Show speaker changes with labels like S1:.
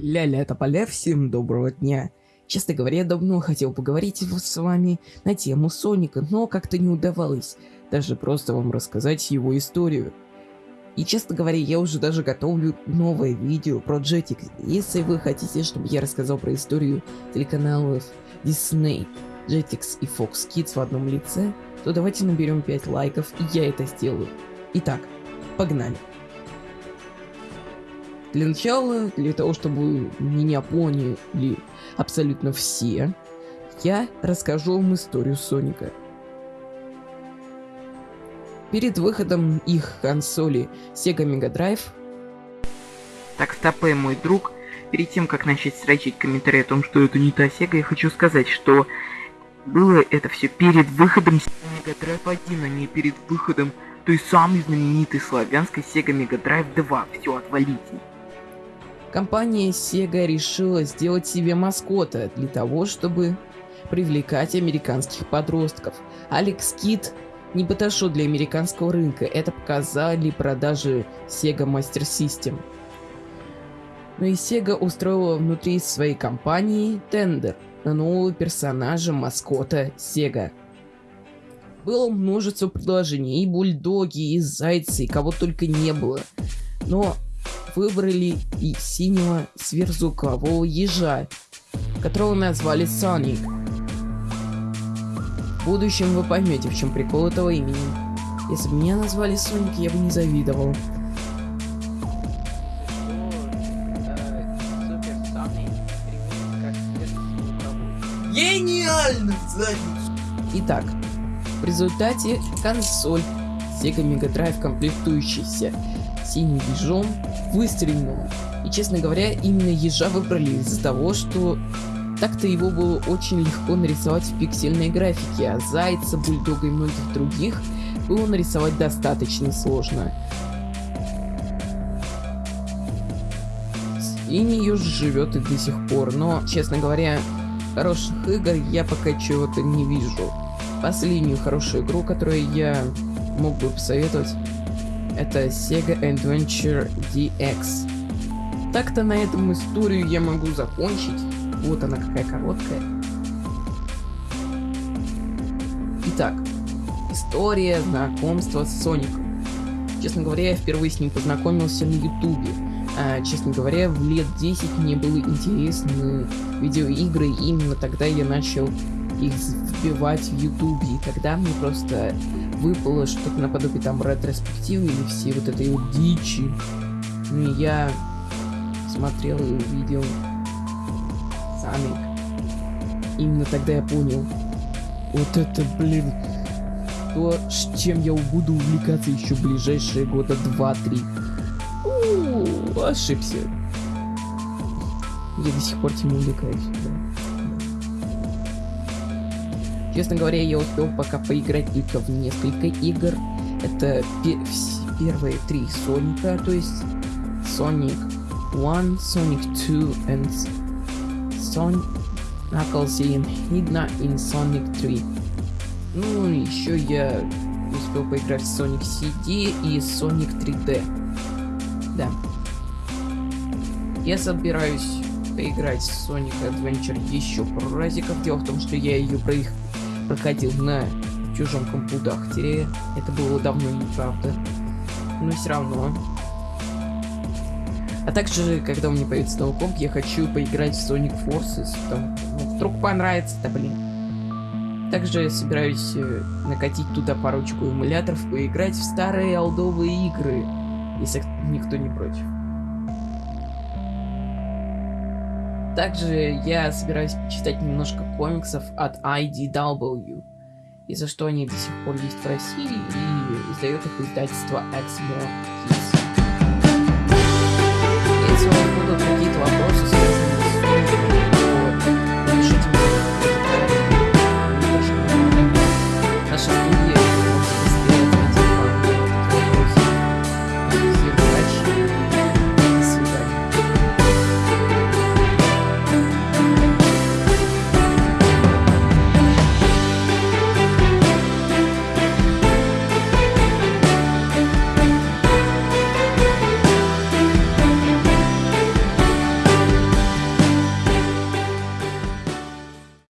S1: Ля-ля, тополя, всем доброго дня. Честно говоря, я давно хотел поговорить с вами на тему Соника, но как-то не удавалось даже просто вам рассказать его историю. И честно говоря, я уже даже готовлю новое видео про Jetix. Если вы хотите, чтобы я рассказал про историю телеканалов Disney, Jetix и Fox Kids в одном лице, то давайте наберем 5 лайков, и я это сделаю. Итак, погнали. Для начала, для того, чтобы меня поняли абсолютно все, я расскажу вам историю Соника. Перед выходом их консоли Sega Mega Drive...
S2: Так, стопэ, мой друг. Перед тем, как начать строчить комментарии о том, что это не та Sega, я хочу сказать, что было это все перед выходом Sega Mega Drive 1, а не перед выходом той самой знаменитой славянской Sega Mega Drive 2. Все, отвалите.
S1: Компания Sega решила сделать себе маскота для того, чтобы привлекать американских подростков. Алекс Кит не подошел для американского рынка, это показали продажи Sega Master System. Но и Sega устроила внутри своей компании тендер на нового персонажа маскота Sega. Было множество предложений, и бульдоги, и зайцы, и кого только не было. Но выбрали и синего сверхзвукового ежа, которого назвали Соник. В будущем вы поймете, в чем прикол этого имени. Если бы меня назвали Соник, я бы не завидовал.
S2: Гениально
S1: Итак, в результате консоль Sega Mega Drive комплектующийся синим ежом выстрелил. И честно говоря, именно ежа выбрали из-за того, что так-то его было очень легко нарисовать в пиксельной графике, а зайца, бульдога и многих других было нарисовать достаточно сложно. Синий еж живет и до сих пор, но, честно говоря, хороших игр я пока чего-то не вижу. Последнюю хорошую игру, которую я мог бы посоветовать, это Sega Adventure DX. Так-то на этом историю я могу закончить. Вот она какая короткая. Итак, история знакомства с Соником. Честно говоря, я впервые с ним познакомился на Ютубе. А, честно говоря, в лет 10 мне было интересны видеоигры, и именно тогда я начал их вбивать в Ютубе. И тогда мне просто выпало что-то наподобие там ретроспективы или все вот этой вот дичи. Ну и я смотрел и увидел Самик. Именно тогда я понял. Вот это, блин, то, с чем я буду увлекаться еще ближайшие года 2-3. Ошибся. Я до сих пор этим увлекаюсь. Да. Честно говоря, я успел пока поиграть только в несколько игр. Это пе первые три Соника, то есть Sonic 1, Sonic 2 and Sonic Knuckles и Hidna in Sonic 3. Ну, еще я успел поиграть в Sonic CD и Sonic 3D. Да. Я собираюсь поиграть в Sonic Adventure еще пару разиков. Дело в том, что я ее проих проходил на чужом компудахтере. Это было давно неправда. Но все равно. А также, когда у меня появится новый комп, я хочу поиграть в Sonic Forces. Там, ну, вдруг понравится-то, блин. Также я собираюсь э, накатить туда парочку эмуляторов, поиграть в старые алдовые игры, если никто не против. Также я собираюсь читать немножко комиксов от IDW, и за что они до сих пор есть в России, и издает их издательство Exmo Kids. Если у вас будут какие-то вопросы, связанные с фильмом, то пишите мне. Наша книга